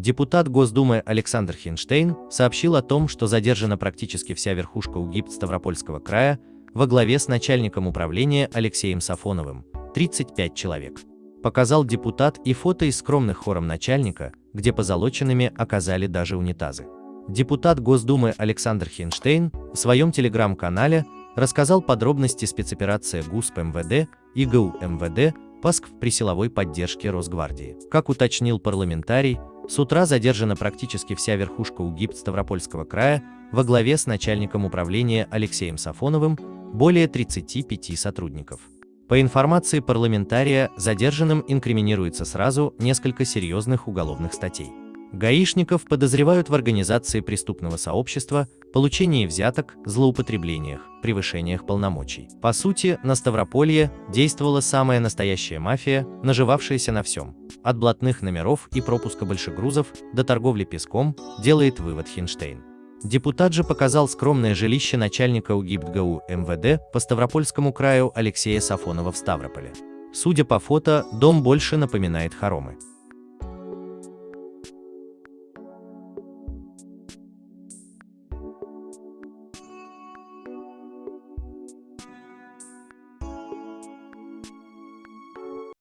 Депутат Госдумы Александр Хинштейн сообщил о том, что задержана практически вся верхушка УГИП Ставропольского края во главе с начальником управления Алексеем Сафоновым, 35 человек. Показал депутат и фото из скромных хором начальника, где позолоченными оказали даже унитазы. Депутат Госдумы Александр Хинштейн в своем телеграм-канале рассказал подробности спецоперации ГУСП МВД и ГУ МВД ПАСК при силовой поддержке Росгвардии. Как уточнил парламентарий, с утра задержана практически вся верхушка УГИП Ставропольского края во главе с начальником управления Алексеем Сафоновым, более 35 сотрудников. По информации парламентария, задержанным инкриминируется сразу несколько серьезных уголовных статей. Гаишников подозревают в организации преступного сообщества, получении взяток, злоупотреблениях, превышениях полномочий. По сути, на Ставрополье действовала самая настоящая мафия, наживавшаяся на всем. От блатных номеров и пропуска большегрузов до торговли песком, делает вывод Хинштейн. Депутат же показал скромное жилище начальника УГИБТГУ МВД по Ставропольскому краю Алексея Сафонова в Ставрополе. Судя по фото, дом больше напоминает хоромы.